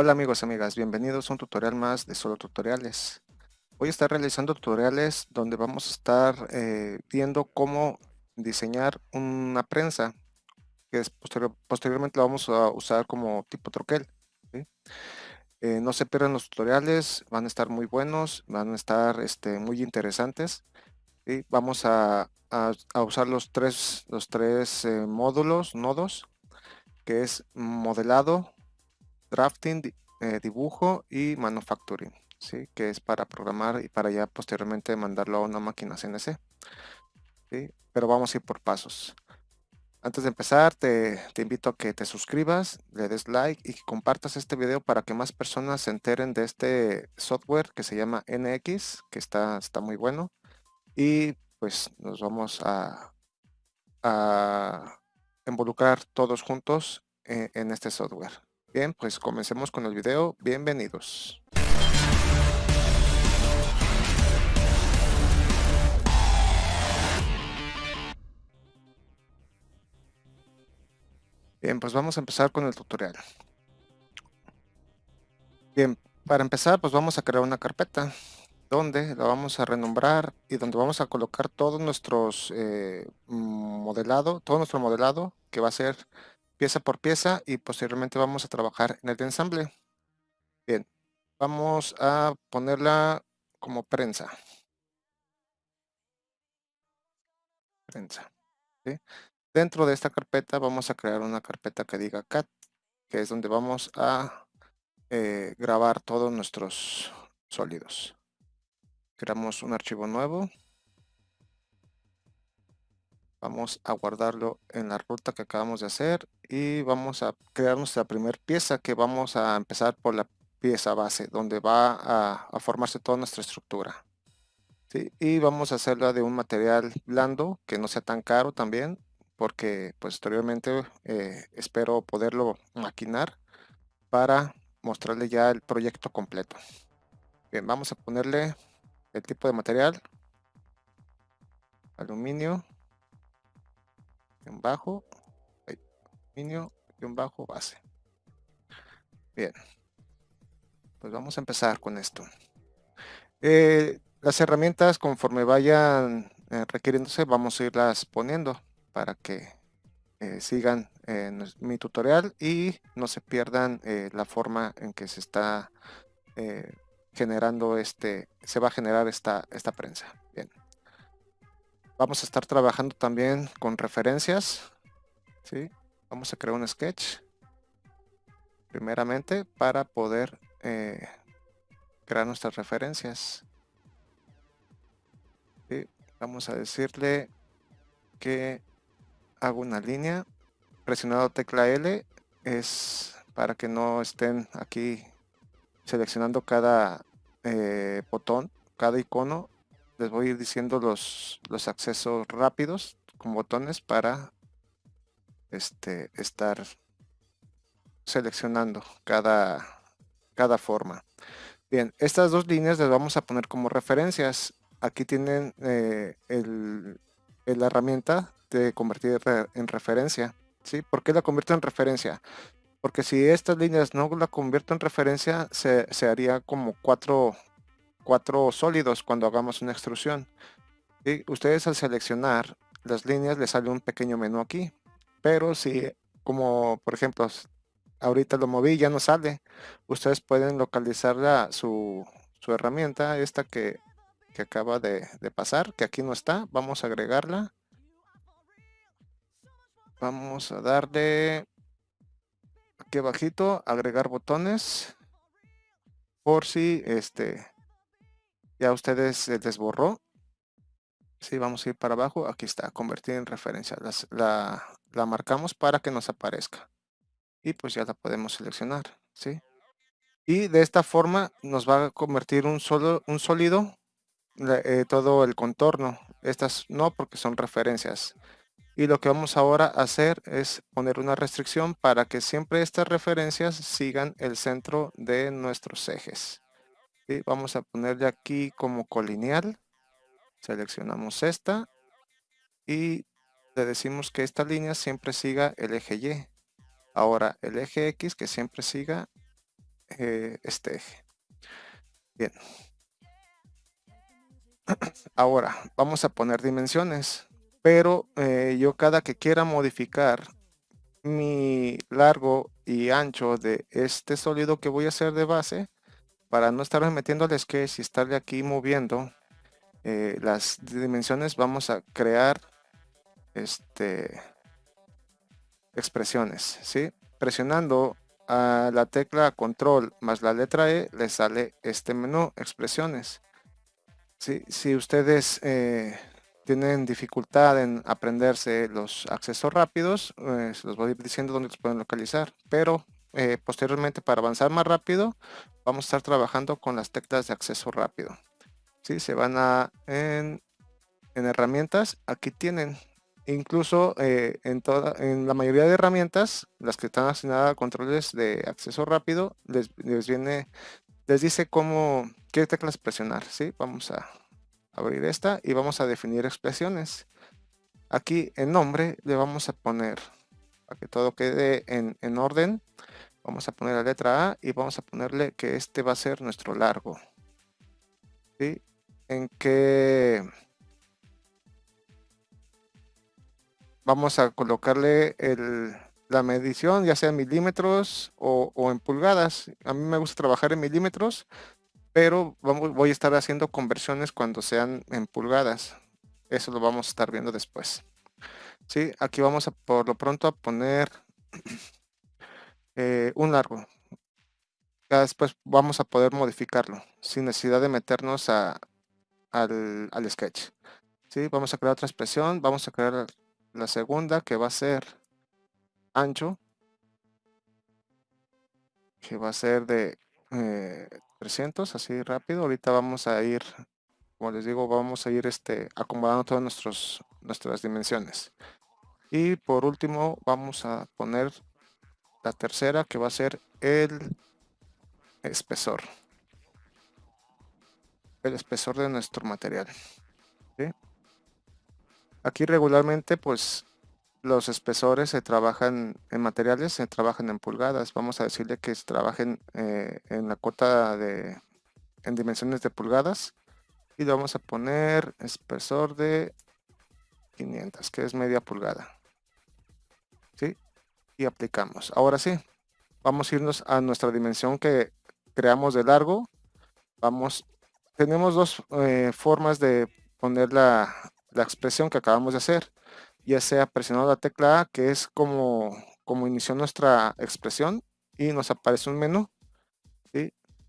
Hola amigos y amigas, bienvenidos a un tutorial más de Solo Tutoriales. Voy a estar realizando tutoriales donde vamos a estar eh, viendo cómo diseñar una prensa que posteriormente la vamos a usar como tipo troquel. Eh, no se pierdan los tutoriales, van a estar muy buenos, van a estar este, muy interesantes. y Vamos a, usar los tres, los tres eh, módulos, nodos, que es modelado, drafting, eh, dibujo y manufacturing, ¿sí? que es para programar y para ya posteriormente mandarlo a una máquina CNC. ¿sí? Pero vamos a ir por pasos. Antes de empezar, te, invito a que te suscribas, le des like y que compartas este video para que más personas se enteren de este software que se llama NX, que está, está muy bueno. Y pues nos vamos a, a involucrar todos juntos eh, en este software. Bien, pues comencemos con el video. Bienvenidos. Bien, pues vamos a empezar con el tutorial. Bien, para empezar, pues vamos a crear una carpeta donde la vamos a renombrar y donde vamos a colocar todos nuestros eh, modelado, todo nuestro modelado que va a ser pieza por pieza y posteriormente vamos a trabajar en el ensamble. Bien, vamos a ponerla como prensa. Prensa. Dentro de esta carpeta vamos a crear una carpeta que diga CAT, que es donde vamos a eh, grabar todos nuestros sólidos. Creamos un archivo nuevo vamos a guardarlo en la ruta que acabamos de hacer y vamos a crear nuestra primera pieza que vamos a empezar por la pieza base donde va a, formarse toda nuestra estructura y vamos a hacerla de un material blando que no sea tan caro también porque posteriormente eh, espero poderlo maquinar para mostrarle ya el proyecto completo. Bien vamos a ponerle el tipo de material. Aluminio bajo, aluminio, un bajo, base. Bien, pues vamos a empezar con esto. Eh, las herramientas conforme vayan eh, requiriéndose vamos a irlas poniendo para que eh, sigan en mi tutorial y no se pierdan la forma en que se está generando este, se va a generar esta, esta prensa. Bien. Vamos a estar trabajando también con referencias. ¿sí? Vamos a crear un sketch. Primeramente para poder eh, crear nuestras referencias. Vamos a decirle que hago una línea. Presionado tecla L es para que no estén aquí seleccionando cada eh, botón, cada icono les voy a ir diciendo los, los accesos rápidos con botones para este, estar seleccionando cada, cada forma. Bien, estas dos líneas las vamos a poner como referencias. Aquí tienen eh, el, la herramienta de convertir en referencia. ¿sí? ¿Por qué la convierto en referencia? Porque si estas líneas no la convierto en referencia, se, se haría como cuatro, cuatro sólidos cuando hagamos una extrusión. Y ustedes al seleccionar las líneas les sale un pequeño menú aquí. Pero si, como por ejemplo, ahorita lo moví ya no sale, ustedes pueden localizar la, su, herramienta, esta que, acaba de, de pasar, que aquí no está. Vamos a agregarla. Vamos a darle aquí abajito, agregar botones. Por si este ya ustedes se desborró. Si vamos a ir para abajo, aquí está, convertir en referencia. la, marcamos para que nos aparezca. Y pues ya la podemos seleccionar. ¿sí? Y de esta forma nos va a convertir un, solo, un sólido eh, todo el contorno. Estas no porque son referencias. Y lo que vamos ahora a hacer es poner una restricción para que siempre estas referencias sigan el centro de nuestros ejes vamos a ponerle aquí como colineal seleccionamos esta y le decimos que esta línea siempre siga el eje Y ahora el eje X que siempre siga eh, este eje. Bien. Ahora, vamos a poner dimensiones, pero eh, yo cada que quiera modificar mi largo y ancho de este sólido que voy a hacer de base, para no estar metiendo al sketch y estarle aquí moviendo eh, las dimensiones, vamos a crear este expresiones, ¿sí? Presionando a la tecla control más la letra E, le sale este menú, expresiones. ¿Sí? Si ustedes eh, tienen dificultad en aprenderse los accesos rápidos, eh, los voy diciendo dónde los pueden localizar, pero eh, posteriormente para avanzar más rápido, vamos a estar trabajando con las teclas de acceso rápido. ¿Sí? Se van a en, en herramientas, aquí tienen incluso eh, en, toda, en la mayoría de herramientas, las que están asignadas a controles de acceso rápido, les, viene, les dice cómo, qué teclas presionar, ¿sí? Vamos a abrir esta y vamos a definir expresiones. Aquí en nombre le vamos a poner, para que todo quede en, en orden, vamos a poner la letra A y vamos a ponerle que este va a ser nuestro largo. ¿Sí? En qué vamos a colocarle la medición, ya sea en milímetros o, en pulgadas. A mí me gusta trabajar en milímetros, pero vamos, voy a estar haciendo conversiones cuando sean en pulgadas. Eso lo vamos a estar viendo después. ¿Sí? Aquí vamos a por lo pronto a poner eh, un largo. Ya después vamos a poder modificarlo sin necesidad de meternos a, al, al sketch. ¿Sí? Vamos a crear otra expresión, vamos a crear la segunda que va a ser ancho que va a ser de 300 eh, así rápido ahorita vamos a ir como les digo vamos a ir este acomodando todas nuestros, nuestras dimensiones y por último vamos a poner la tercera que va a ser el espesor el espesor de nuestro material Aquí regularmente pues los espesores se trabajan en materiales, se trabajan en pulgadas. Vamos a decirle que se trabajen eh, en la cota de en dimensiones de pulgadas y le vamos a poner espesor de 500 que es media pulgada ¿Sí? Y aplicamos ahora sí vamos a irnos a nuestra dimensión que creamos de largo vamos tenemos dos eh, formas de poner la, la expresión que acabamos de hacer, ya sea presionando la tecla A, que es como, como inició nuestra expresión, y nos aparece un menú.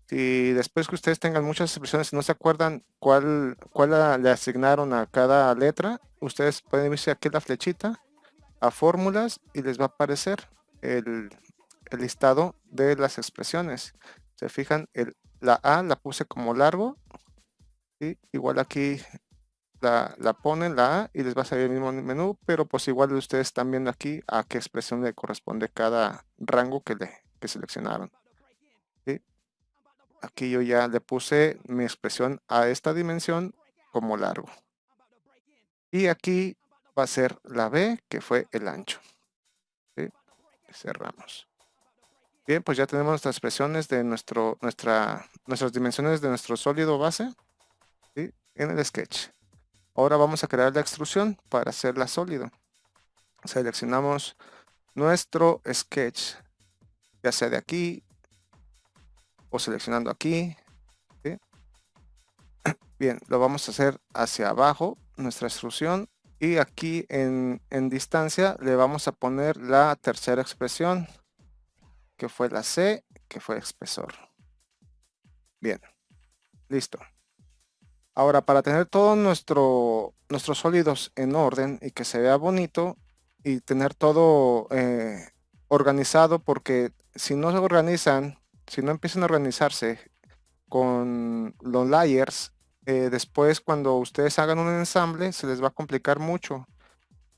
Si después que ustedes tengan muchas expresiones y no se acuerdan cuál, cuál le asignaron a cada letra, ustedes pueden irse aquí la flechita, a fórmulas, y les va a aparecer el, listado de las expresiones. Se fijan, el, la A la puse como largo, y igual aquí la, ponen, la A, y les va a salir el mismo menú, pero pues igual ustedes están viendo aquí a qué expresión le corresponde cada rango que, le, que seleccionaron. Aquí yo ya le puse mi expresión a esta dimensión como largo. Y aquí va a ser la B, que fue el ancho. Cerramos. Bien, pues ya tenemos nuestras expresiones de nuestro, nuestra, nuestras dimensiones de nuestro sólido base en el sketch. Ahora vamos a crear la extrusión para hacerla sólido. Seleccionamos nuestro sketch, ya sea de aquí o seleccionando aquí. Bien, lo vamos a hacer hacia abajo, nuestra extrusión. Y aquí en, en distancia le vamos a poner la tercera expresión, que fue la C, que fue espesor. Bien, listo. Ahora, para tener todos nuestro, nuestros sólidos en orden y que se vea bonito y tener todo eh, organizado, porque si no se organizan, si no empiezan a organizarse con los layers, eh, después cuando ustedes hagan un ensamble se les va a complicar mucho.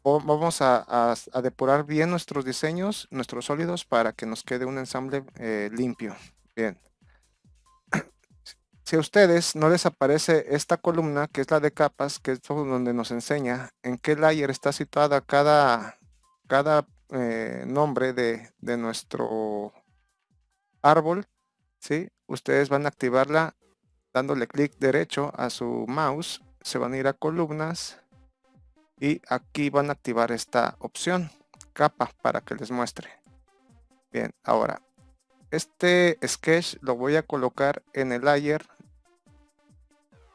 vamos a, depurar bien nuestros diseños, nuestros sólidos, para que nos quede un ensamble eh, limpio. Bien. Si a ustedes no les aparece esta columna, que es la de capas, que es donde nos enseña en qué layer está situada cada, cada eh, nombre de, nuestro árbol, ¿sí? Ustedes van a activarla dándole clic derecho a su mouse, se van a ir a columnas y aquí van a activar esta opción, capa, para que les muestre. Bien, ahora, este sketch lo voy a colocar en el layer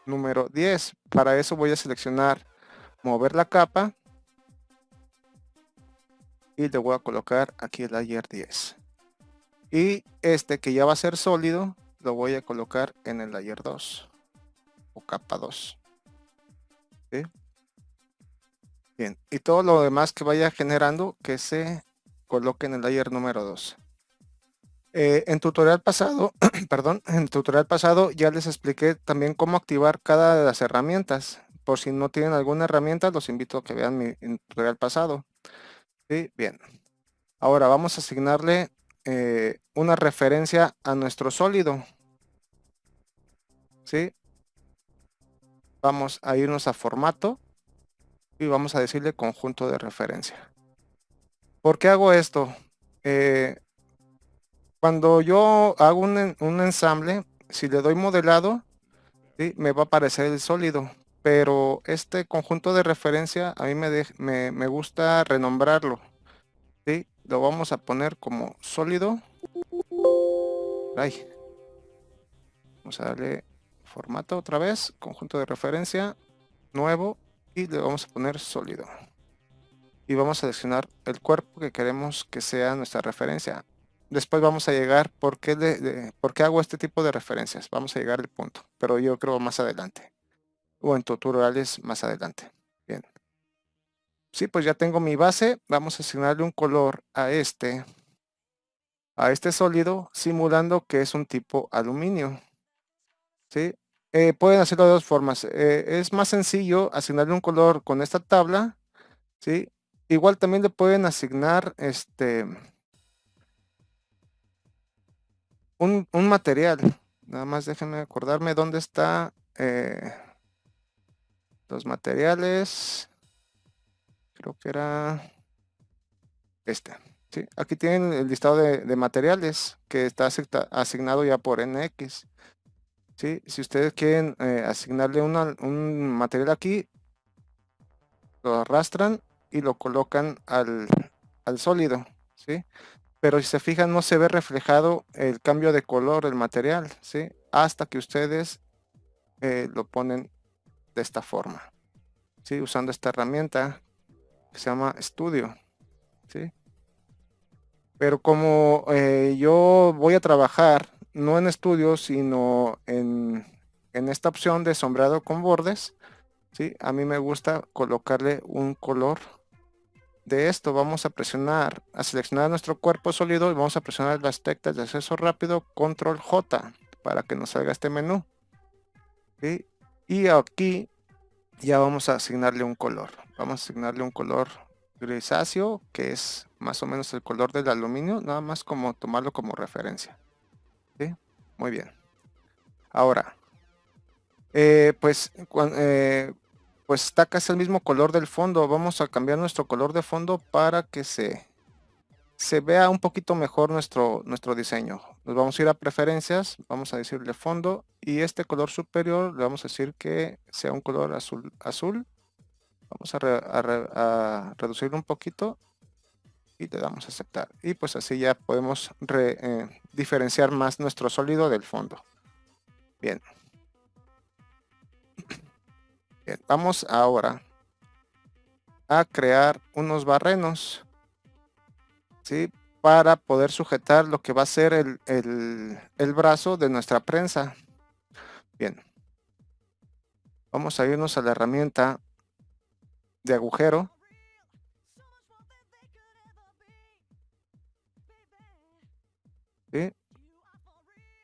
número 10. Para eso voy a seleccionar mover la capa y le voy a colocar aquí el layer 10 y este que ya va a ser sólido lo voy a colocar en el layer 2 o capa 2 bien y todo lo demás que vaya generando que se coloque en el layer número 2 eh, en tutorial pasado perdón en tutorial pasado ya les expliqué también cómo activar cada de las herramientas. Por si no tienen alguna herramienta los invito a que vean mi tutorial pasado. ¿Sí? bien. Ahora vamos a asignarle eh, una referencia a nuestro sólido. ¿Sí? Vamos a irnos a formato y vamos a decirle conjunto de referencia. ¿Por qué hago esto? Eh, cuando yo hago un, ensamble, si le doy modelado, me va a aparecer el sólido. Pero este conjunto de referencia a mí me, me, me gusta renombrarlo. ¿sí? lo vamos a poner como sólido. Vamos a darle formato otra vez, conjunto de referencia, nuevo, y le vamos a poner sólido. Y vamos a seleccionar el cuerpo que queremos que sea nuestra referencia. Después vamos a llegar, ¿por qué, de, ¿por qué hago este tipo de referencias? Vamos a llegar al punto, pero yo creo más adelante. O en tutoriales más adelante. Bien. Sí, pues ya tengo mi base. Vamos a asignarle un color a este, a este sólido, simulando que es un tipo aluminio. ¿Sí? Eh, pueden hacerlo de dos formas. Eh, es más sencillo asignarle un color con esta tabla. ¿sí? Igual también le pueden asignar este un, material. Nada más déjenme acordarme dónde está eh, los materiales creo que era este. ¿sí? Aquí tienen el listado de, materiales que está asignado ya por NX. ¿Sí? Si ustedes quieren eh, asignarle un material aquí, lo arrastran y lo colocan al, sólido. ¿sí? Pero si se fijan no se ve reflejado el cambio de color del material. ¿sí? Hasta que ustedes eh, lo ponen de esta forma. ¿sí? Usando esta herramienta se llama estudio. ¿sí? Pero como eh, yo voy a trabajar no en estudio, sino en, esta opción de sombreado con bordes, ¿sí? a mí me gusta colocarle un color de esto. Vamos a presionar, a seleccionar nuestro cuerpo sólido y vamos a presionar las teclas de acceso rápido, control J, para que nos salga este menú. Y aquí ya vamos a asignarle un color. Vamos a asignarle un color grisáceo, que es más o menos el color del aluminio, nada más como tomarlo como referencia. Muy bien. Ahora, eh, pues, eh, pues está casi el mismo color del fondo. Vamos a cambiar nuestro color de fondo para que se, se vea un poquito mejor nuestro, nuestro diseño. Nos vamos a ir a preferencias, vamos a decirle fondo y este color superior le vamos a decir que sea un color azul. azul. Vamos a, reducirlo un poquito y le damos a aceptar. Y pues así ya podemos eh, diferenciar más nuestro sólido del fondo. Bien. Bien, vamos ahora a crear unos barrenos. ¿sí? Para poder sujetar lo que va a ser el, el brazo de nuestra prensa. Bien. Vamos a irnos a la herramienta de agujero.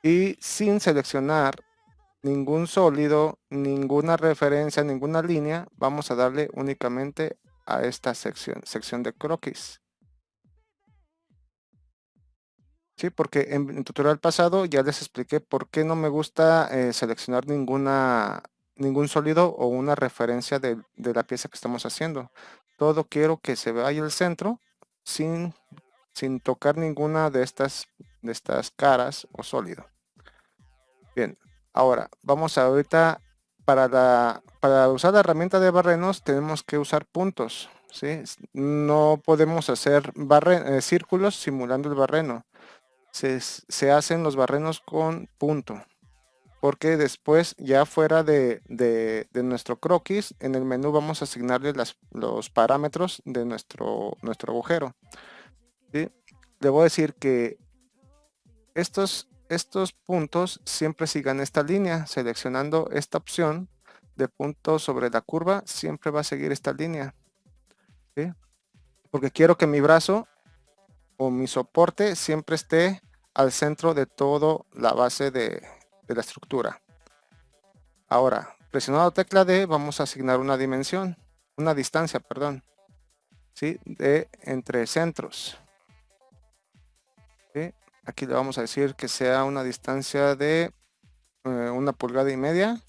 Y sin seleccionar ningún sólido, ninguna referencia, ninguna línea, vamos a darle únicamente a esta sección, sección de croquis. Sí, porque en el tutorial pasado ya les expliqué por qué no me gusta eh, seleccionar ninguna, ningún sólido o una referencia de, la pieza que estamos haciendo. Todo quiero que se vaya el centro sin, sin tocar ninguna de estas, de estas caras o sólido. Bien, ahora vamos a ahorita para, la, para usar la herramienta de barrenos tenemos que usar puntos. ¿sí? No podemos hacer barre, eh, círculos simulando el barreno. Se, se, hacen los barrenos con punto. Porque después, ya fuera de, de, nuestro croquis, en el menú vamos a asignarle las, los parámetros de nuestro, nuestro agujero. ¿sí? Debo decir que estos estos puntos siempre sigan esta línea. Seleccionando esta opción de puntos sobre la curva, siempre va a seguir esta línea. Porque quiero que mi brazo o mi soporte siempre esté al centro de toda la base de, la estructura. Ahora, presionando tecla D, vamos a asignar una dimensión, una distancia, perdón, ¿sí? de entre centros. Aquí le vamos a decir que sea una distancia de eh, una pulgada y media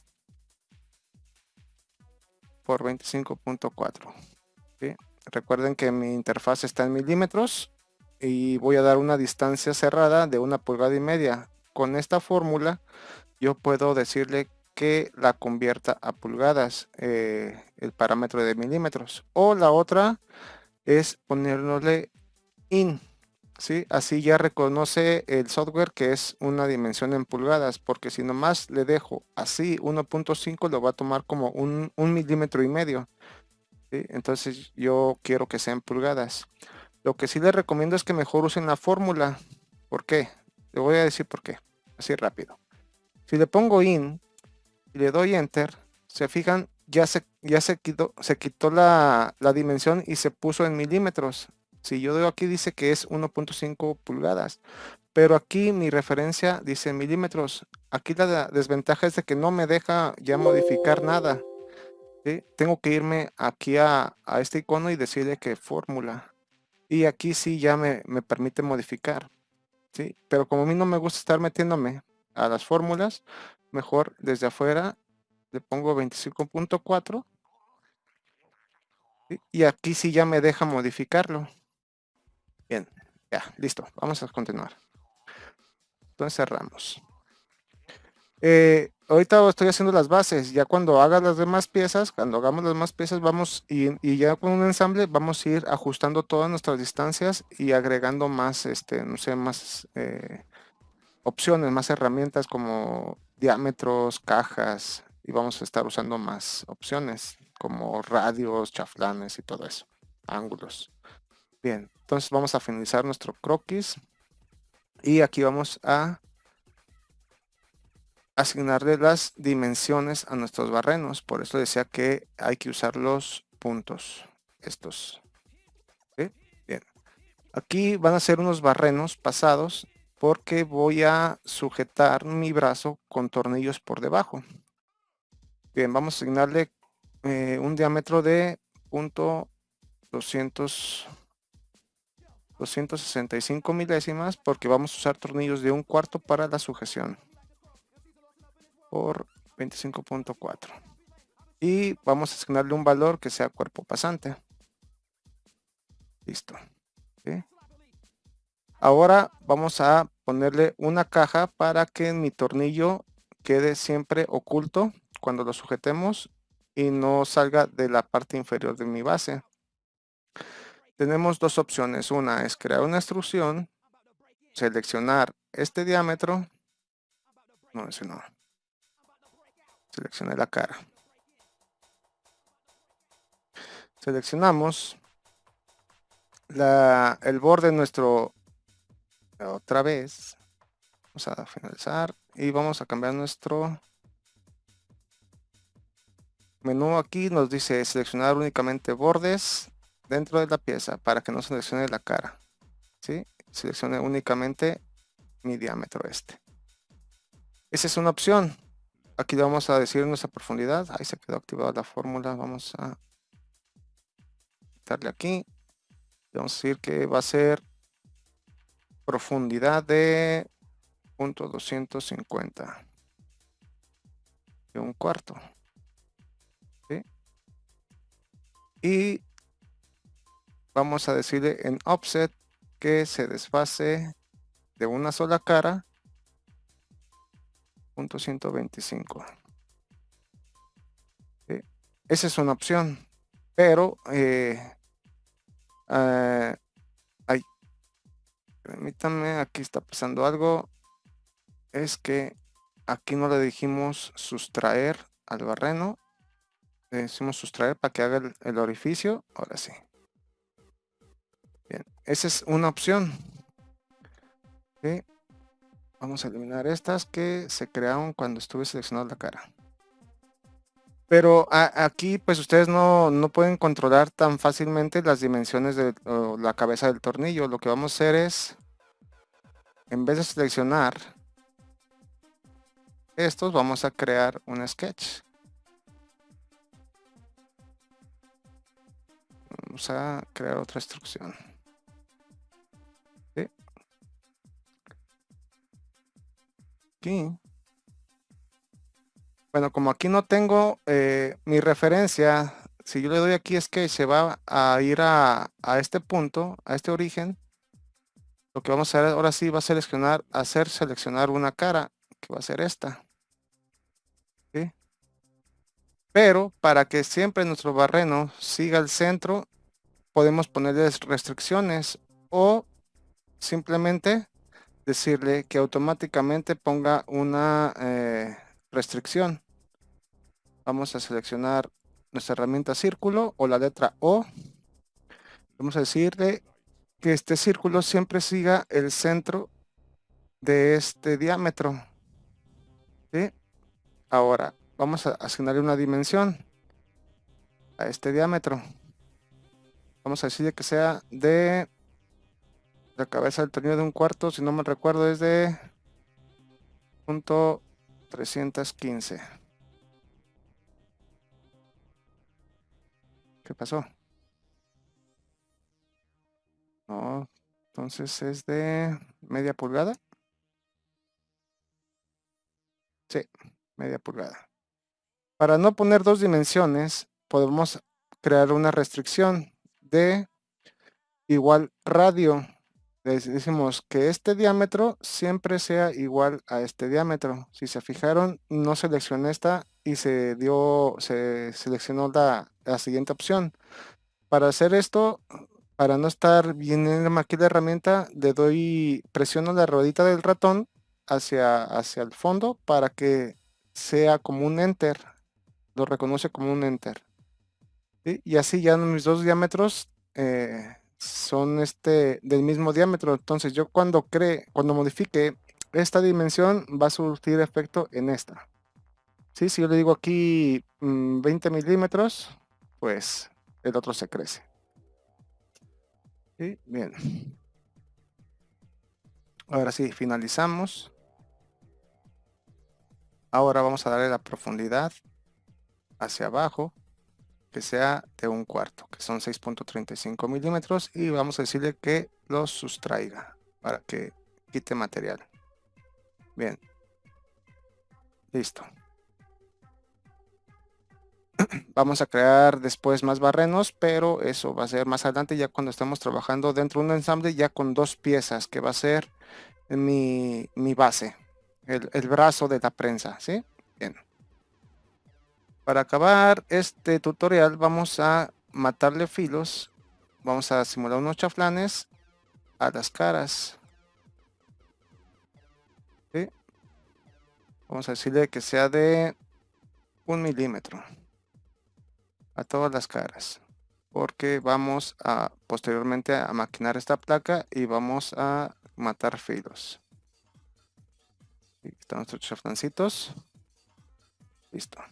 por 25.4. Recuerden que mi interfaz está en milímetros y voy a dar una distancia cerrada de una pulgada y media. Con esta fórmula yo puedo decirle que la convierta a pulgadas eh, el parámetro de milímetros o la otra es ponerle in ¿sí? Así ya reconoce el software que es una dimensión en pulgadas, porque si nomás le dejo así 1.5 lo va a tomar como un, milímetro y medio. Entonces yo quiero que sea en pulgadas. Lo que sí les recomiendo es que mejor usen la fórmula. ¿Por qué? Le voy a decir por qué. Así rápido. Si le pongo in y le doy enter, se fijan, ya se, ya se quitó, se quitó la, la dimensión y se puso en milímetros. Si yo doy aquí dice que es 1.5 pulgadas, pero aquí mi referencia dice milímetros. Aquí la desventaja es de que no me deja ya modificar nada. Tengo que irme aquí a, este icono y decirle que fórmula. Y aquí sí ya me, permite modificar. ¿sí? Pero como a mí no me gusta estar metiéndome a las fórmulas, mejor desde afuera le pongo 25.4 y aquí sí ya me deja modificarlo. Bien, ya, listo. Vamos a continuar. Entonces cerramos. Eh, ahorita estoy haciendo las bases. Ya cuando haga las demás piezas, cuando hagamos las demás piezas, vamos y, ya con un ensamble vamos a ir ajustando todas nuestras distancias y agregando más, este, no sé, más eh, opciones, más herramientas como diámetros, cajas y vamos a estar usando más opciones como radios, chaflanes y todo eso, ángulos. Bien, entonces vamos a finalizar nuestro croquis. Y aquí vamos a asignarle las dimensiones a nuestros barrenos. Por eso decía que hay que usar los puntos. Estos. Bien. Aquí van a ser unos barrenos pasados porque voy a sujetar mi brazo con tornillos por debajo. Bien, vamos a asignarle eh, un diámetro de punto 200 265 milésimas porque vamos a usar tornillos de un cuarto para la sujeción. Por 25.4 y vamos a asignarle un valor que sea cuerpo pasante. Listo. Ahora vamos a ponerle una caja para que mi tornillo quede siempre oculto cuando lo sujetemos y no salga de la parte inferior de mi base tenemos dos opciones. Una es crear una extrusión, seleccionar este diámetro. No, ese no. Seleccioné la cara. Seleccionamos la, el borde nuestro otra vez. Vamos a finalizar y vamos a cambiar nuestro menú aquí. Nos dice seleccionar únicamente bordes dentro de la pieza para que no seleccione la cara. ¿sí? Seleccione únicamente mi diámetro este. Esa es una opción. Aquí vamos a decir nuestra profundidad. Ahí se quedó activada la fórmula. Vamos a darle aquí. Vamos a decir que va a ser profundidad de punto 250 de un cuarto. Y vamos a decirle en offset que se desfase de una sola cara punto 125. Esa es una opción, pero eh, ay, permítanme, aquí está pasando algo. Es que aquí no le dijimos sustraer al barreno. Le decimos sustraer para que haga el, orificio. Ahora sí. Esa es una opción. Vamos a eliminar estas que se crearon cuando estuve seleccionando la cara. Pero aquí pues ustedes no, pueden controlar tan fácilmente las dimensiones de la cabeza del tornillo. Lo que vamos a hacer es, en vez de seleccionar estos, vamos a crear un sketch. Vamos a crear otra instrucción. Bueno, como aquí no tengo eh, mi referencia, si yo le doy aquí es que se va a ir a, este punto, a este origen. Lo que vamos a hacer ahora sí va a seleccionar, hacer seleccionar una cara, que va a ser esta. Pero para que siempre nuestro barreno siga el centro, podemos ponerles restricciones o simplemente decirle que automáticamente ponga una eh, restricción vamos a seleccionar nuestra herramienta círculo o la letra O. Vamos a decirle que este círculo siempre siga el centro de este diámetro. Ahora, vamos a asignarle una dimensión a este diámetro. Vamos a decirle que sea de la cabeza del tornillo de un cuarto, si no me recuerdo es de punto 315. ¿Qué pasó? No, entonces es de media pulgada. Sí, media pulgada. Para no poner dos dimensiones, podemos crear una restricción de igual radio. Decimos que este diámetro siempre sea igual a este diámetro. Si se fijaron, no seleccioné esta y se dio, se seleccionó la, la siguiente opción. Para hacer esto, para no estar bien en aquí la herramienta, le doy, presiono la ruedita del ratón hacia, hacia el fondo para que sea como un enter. Lo reconoce como un enter. Y así ya mis dos diámetros eh, son este del mismo diámetro. Entonces yo cuando cree, cuando modifique esta dimensión va a surtir efecto en esta. ¿Sí? Si yo le digo aquí 20 mm, milímetros, pues el otro se crece. Bien. Ahora sí, finalizamos. Ahora vamos a darle la profundidad hacia abajo, que sea de un cuarto, que son 6.35 milímetros, y vamos a decirle que lo sustraiga para que quite material. Bien. Listo. vamos a crear después más barrenos, pero eso va a ser más adelante ya cuando estamos trabajando dentro de un ensamble ya con dos piezas, que va a ser mi, base, el, brazo de la prensa, ¿sí? Bien. Para acabar este tutorial vamos a matarle filos, vamos a simular unos chaflanes a las caras. Vamos a decirle que sea de un milímetro a todas las caras porque vamos a posteriormente a maquinar esta placa y vamos a matar filos. Aquí están nuestros chaflancitos. Listo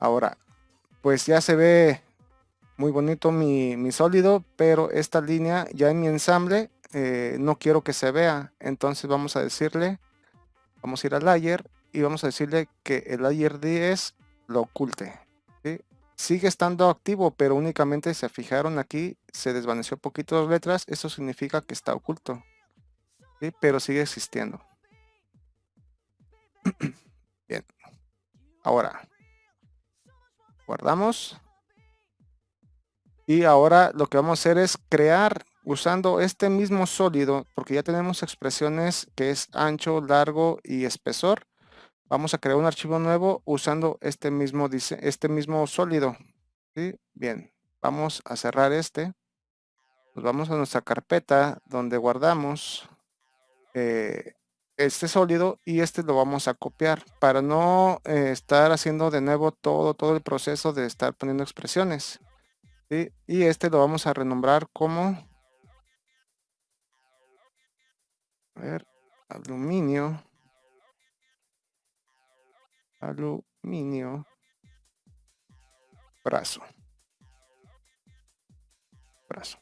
ahora pues ya se ve muy bonito mi, mi sólido pero esta línea ya en mi ensamble eh, no quiero que se vea entonces vamos a decirle vamos a ir al layer y vamos a decirle que el layer 10 lo oculte. Sigue estando activo, pero únicamente se fijaron aquí, se desvaneció poquito las letras, eso significa que está oculto. Pero sigue existiendo. Bien. Ahora, guardamos. Y ahora lo que vamos a hacer es crear usando este mismo sólido, porque ya tenemos expresiones que es ancho, largo y espesor, vamos a crear un archivo nuevo usando este mismo, este mismo sólido. ¿sí? Bien, vamos a cerrar este. Nos vamos a nuestra carpeta donde guardamos eh, este sólido y este lo vamos a copiar para no eh, estar haciendo de nuevo todo, todo el proceso de estar poniendo expresiones. Y este lo vamos a renombrar como a ver, aluminio aluminio brazo brazo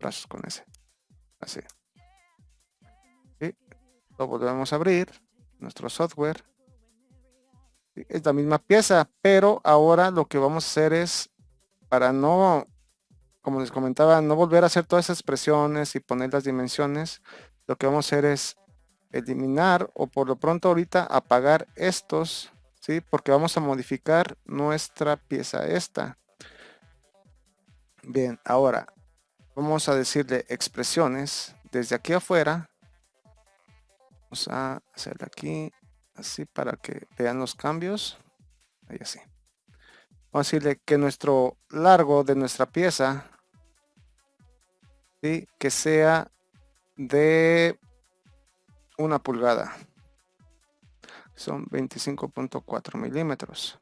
brazos con ese así lo volvemos a abrir nuestro software es la misma pieza pero ahora lo que vamos a hacer es para no como les comentaba no volver a hacer todas esas expresiones y poner las dimensiones lo que vamos a hacer es eliminar o por lo pronto ahorita apagar estos, ¿sí? Porque vamos a modificar nuestra pieza esta. Bien, ahora vamos a decirle expresiones desde aquí afuera. Vamos a hacerle aquí así para que vean los cambios. Ahí así. Vamos a decirle que nuestro largo de nuestra pieza, ¿sí? que sea de una pulgada. Son 25.4 milímetros.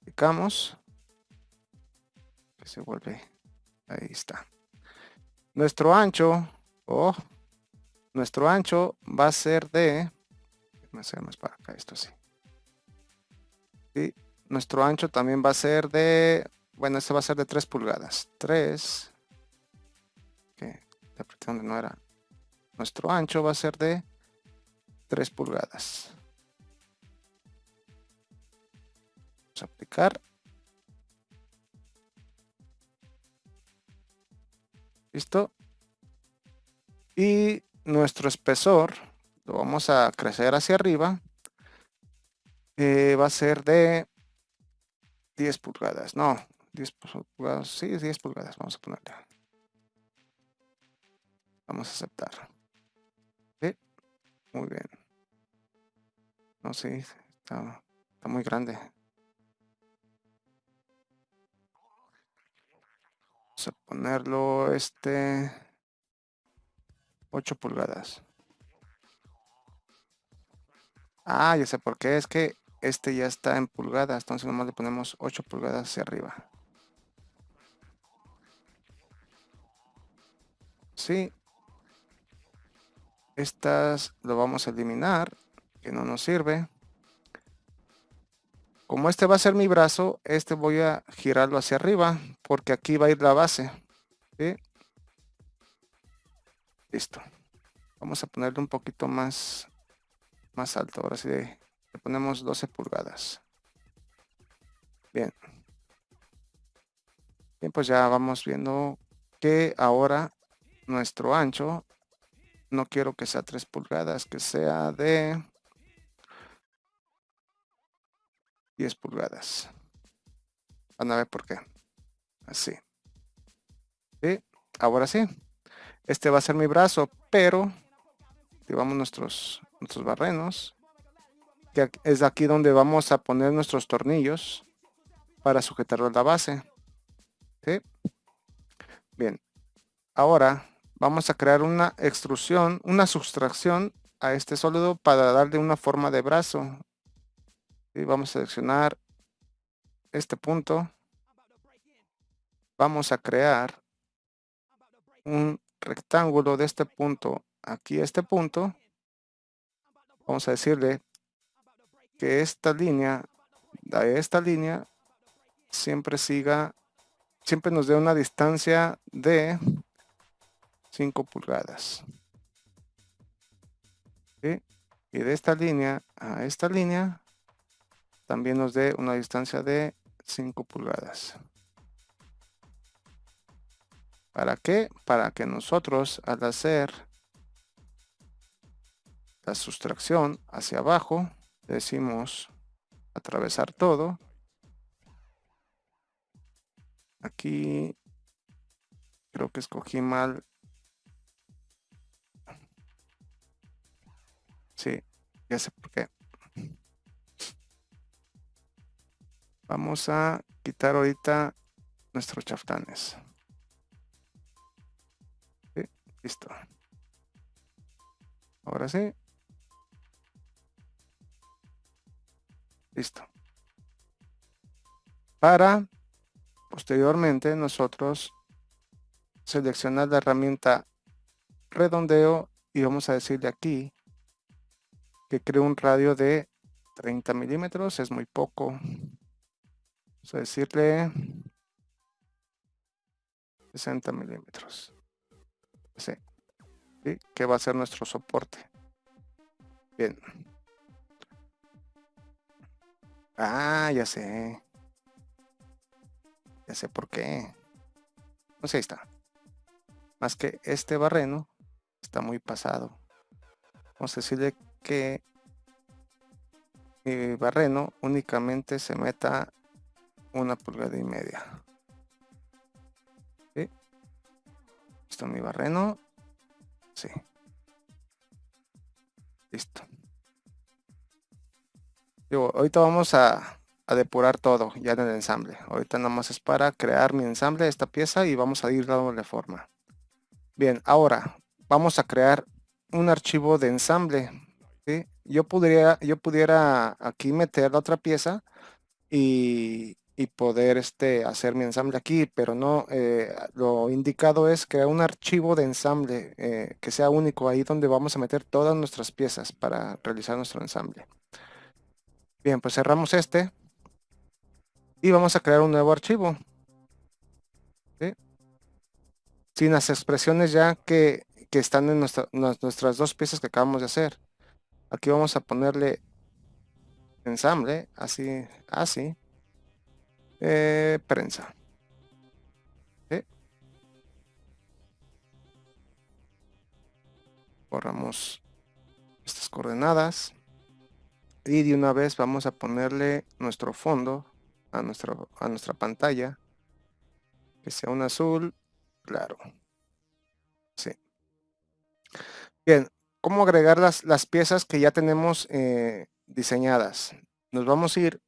Clicamos. Que se vuelve. Ahí está. Nuestro ancho. Oh, nuestro ancho va a ser de. Más para acá, esto sí. Y nuestro ancho también va a ser de. Bueno, este va a ser de 3 pulgadas. 3. Que donde no era nuestro ancho va a ser de 3 pulgadas. Vamos a aplicar. Listo. Y nuestro espesor lo vamos a crecer hacia arriba. Eh, va a ser de 10 pulgadas. No, 10 pulgadas. Sí, 10 pulgadas. Vamos a ponerle. Vamos a aceptar. Muy bien. No, sí, está, está muy grande. Vamos a ponerlo este 8 pulgadas. Ah, ya sé por qué. Es que este ya está en pulgadas. Entonces nomás le ponemos 8 pulgadas hacia arriba. Sí, estas lo vamos a eliminar, que no nos sirve. Como este va a ser mi brazo, este voy a girarlo hacia arriba, porque aquí va a ir la base. Listo. Vamos a ponerle un poquito más, más alto. Ahora sí le ponemos 12 pulgadas. Bien. Bien, pues ya vamos viendo que ahora nuestro ancho no quiero que sea 3 pulgadas, que sea de 10 pulgadas. Van a ver por qué. Así. ¿Sí? Ahora sí. Este va a ser mi brazo, pero llevamos nuestros, nuestros barrenos. Que es aquí donde vamos a poner nuestros tornillos para sujetarlo a la base. ¿Sí? Bien. Ahora vamos a crear una extrusión, una sustracción a este sólido para darle una forma de brazo. Y vamos a seleccionar este punto. Vamos a crear un rectángulo de este punto aquí a este punto. Vamos a decirle que esta línea, de esta línea, siempre siga, siempre nos dé una distancia de 5 pulgadas. Y de esta línea a esta línea también nos dé una distancia de 5 pulgadas. ¿Para qué? Para que nosotros al hacer la sustracción hacia abajo, decimos atravesar todo. aquí creo que escogí mal. Sí, ya sé por qué. Vamos a quitar ahorita nuestros chaftanes. Listo. Ahora sí. Listo. Para posteriormente nosotros seleccionar la herramienta redondeo y vamos a decirle aquí que cree un radio de 30 milímetros, es muy poco. Vamos a decirle 60 milímetros. Sí. Que va a ser nuestro soporte. Bien. Ah, ya sé. Ya sé por qué. Sé, ahí está. Más que este barreno está muy pasado. Vamos a decirle que mi barreno únicamente se meta una pulgada y media. Esto mi barreno. Sí. Listo ahorita vamos a, depurar todo ya en el ensamble. Ahorita nada más es para crear mi ensamble esta pieza y vamos a ir dándole forma. Bien, ahora vamos a crear un archivo de ensamble. Yo, pudiera, yo pudiera aquí meter la otra pieza y, poder este, hacer mi ensamble aquí, pero no, eh, lo indicado es crear un archivo de ensamble eh, que sea único, ahí donde vamos a meter todas nuestras piezas para realizar nuestro ensamble. Bien, pues cerramos este. Y vamos a crear un nuevo archivo. Sin las expresiones ya que, están en nuestras dos piezas que acabamos de hacer. Aquí vamos a ponerle ensamble, así, así. Eh, prensa. Borramos estas coordenadas y de una vez vamos a ponerle nuestro fondo a, nuestro, a nuestra pantalla que sea un azul claro. Sí. Bien cómo agregar las, las piezas que ya tenemos eh, diseñadas nos vamos a ir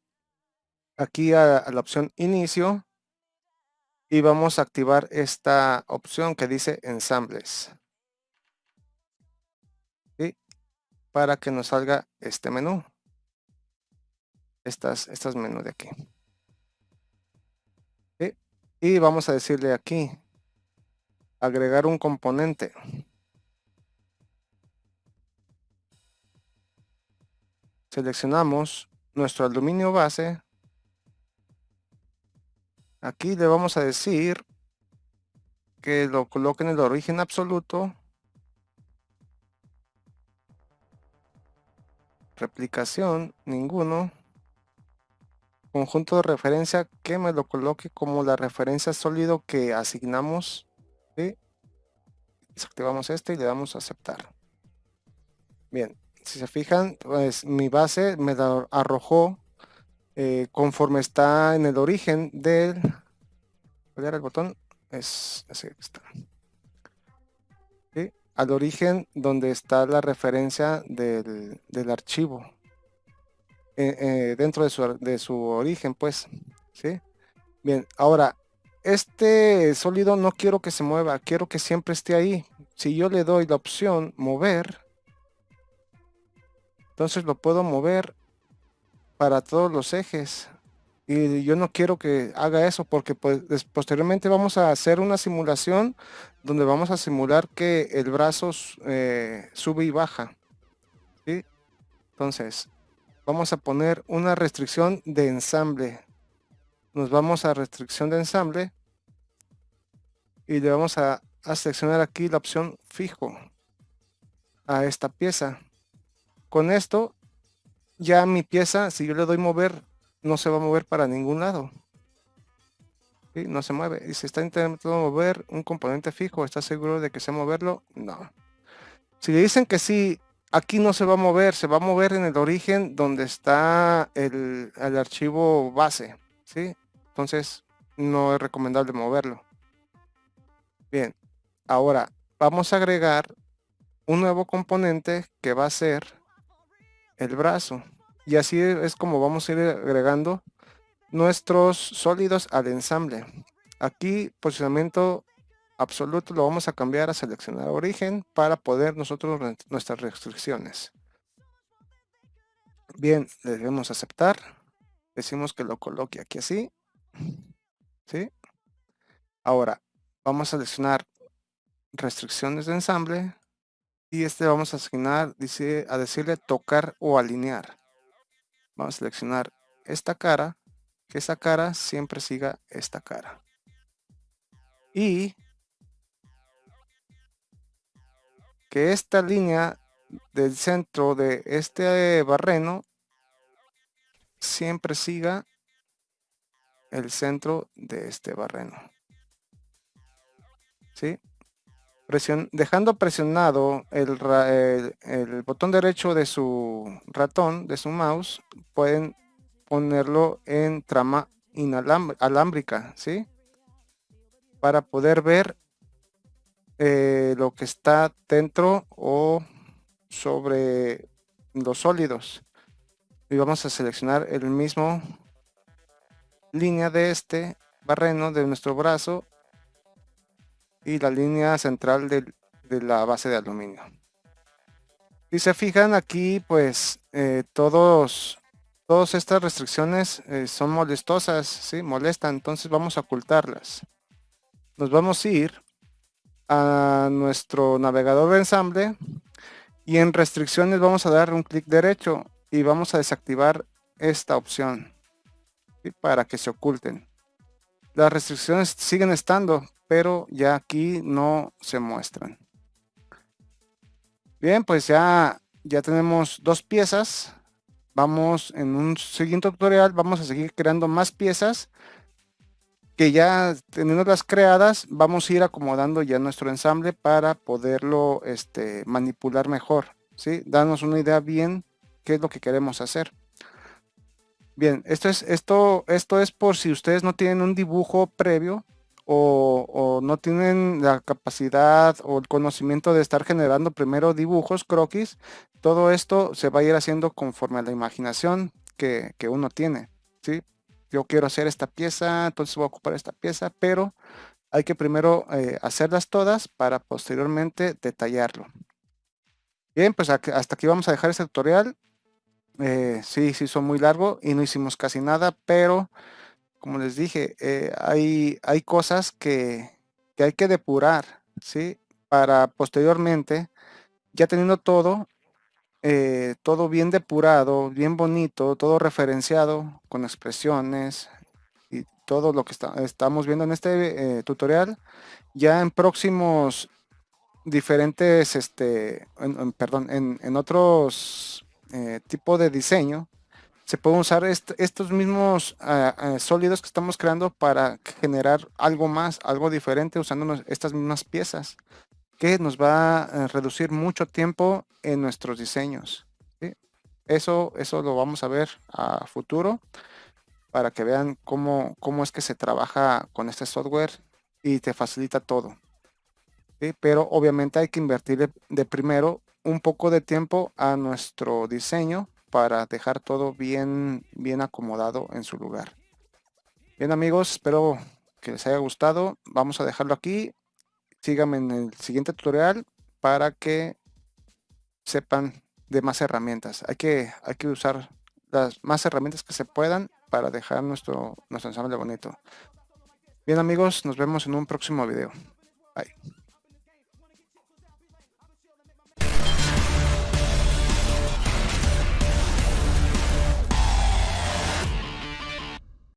aquí a, la opción inicio y vamos a activar esta opción que dice ensambles para que nos salga este menú estas, estas menús de aquí. Y vamos a decirle aquí, agregar un componente. Seleccionamos nuestro aluminio base. Aquí le vamos a decir que lo coloque en el origen absoluto. Replicación, ninguno conjunto de referencia que me lo coloque como la referencia sólido que asignamos. Desactivamos este y le damos a aceptar. Bien, si se fijan, pues mi base me arrojó eh, conforme está en el origen del... ¿Cuál el botón? Es así está. Al origen donde está la referencia del, del archivo. Eh, eh, dentro de su, de su origen, pues, ¿sí? Bien, ahora, este sólido no quiero que se mueva, quiero que siempre esté ahí. Si yo le doy la opción mover, entonces lo puedo mover para todos los ejes. Y yo no quiero que haga eso porque pues, posteriormente vamos a hacer una simulación donde vamos a simular que el brazo eh, sube y baja. ¿sí? Entonces, vamos a poner una restricción de ensamble. Nos vamos a restricción de ensamble y le vamos a, seleccionar aquí la opción fijo a esta pieza. Con esto ya mi pieza, si yo le doy mover, no se va a mover para ningún lado. No se mueve. Y si está intentando mover un componente fijo, ¿está seguro de que se moverlo? No. Si le dicen que sí aquí no se va a mover, se va a mover en el origen donde está el, archivo base, ¿sí? Entonces, no es recomendable moverlo. Bien, ahora vamos a agregar un nuevo componente que va a ser el brazo. Y así es como vamos a ir agregando nuestros sólidos al ensamble. Aquí posicionamiento absoluto lo vamos a cambiar a seleccionar origen para poder nosotros nuestras restricciones. Bien, le debemos aceptar. Decimos que lo coloque aquí así. ¿Sí? Ahora, vamos a seleccionar restricciones de ensamble. Y este vamos a asignar, dice, a decirle tocar o alinear. Vamos a seleccionar esta cara. Que esa cara siempre siga esta cara. Y que esta línea del centro de este barreno siempre siga el centro de este barreno. ¿Sí? Dejando presionado el, botón derecho de su ratón, de su mouse, pueden ponerlo en trama inalámbrica, ¿sí? Para poder ver eh, lo que está dentro o sobre los sólidos y vamos a seleccionar el mismo línea de este barreno de nuestro brazo y la línea central de, la base de aluminio si se fijan aquí pues eh, todos todas estas restricciones eh, son molestosas ¿sí? molestan entonces vamos a ocultarlas nos vamos a ir a nuestro navegador de ensamble y en restricciones vamos a dar un clic derecho y vamos a desactivar esta opción para que se oculten. Las restricciones siguen estando, pero ya aquí no se muestran. Bien, pues ya, ya tenemos dos piezas. Vamos en un siguiente tutorial, vamos a seguir creando más piezas que ya teniendo las creadas, vamos a ir acomodando ya nuestro ensamble para poderlo este, manipular mejor. ¿sí? Danos una idea bien qué es lo que queremos hacer. Bien, esto es, esto, esto es por si ustedes no tienen un dibujo previo o, no tienen la capacidad o el conocimiento de estar generando primero dibujos, croquis. Todo esto se va a ir haciendo conforme a la imaginación que, que uno tiene. ¿sí? Yo quiero hacer esta pieza, entonces voy a ocupar esta pieza, pero hay que primero eh, hacerlas todas para posteriormente detallarlo. Bien, pues hasta aquí vamos a dejar este tutorial. Eh, sí, sí, son muy largo y no hicimos casi nada, pero como les dije, eh, hay, hay cosas que, hay que depurar, ¿sí? Para posteriormente, ya teniendo todo, eh, todo bien depurado, bien bonito, todo referenciado con expresiones y todo lo que estamos viendo en este tutorial, ya en próximos diferentes, este, perdón, en, en otros eh, tipo de diseño, se pueden usar estos mismos ah, ah, sólidos que estamos creando para generar algo más, algo diferente usando estas mismas piezas que nos va a reducir mucho tiempo en nuestros diseños. Eso, eso lo vamos a ver a futuro para que vean cómo, cómo es que se trabaja con este software y te facilita todo. Pero obviamente hay que invertir de primero un poco de tiempo a nuestro diseño para dejar todo bien, bien acomodado en su lugar. Bien amigos, espero que les haya gustado. Vamos a dejarlo aquí. Síganme en el siguiente tutorial para que sepan de más herramientas. Hay que, hay que usar las más herramientas que se puedan para dejar nuestro, nuestro ensamble bonito. Bien amigos, nos vemos en un próximo video. Bye.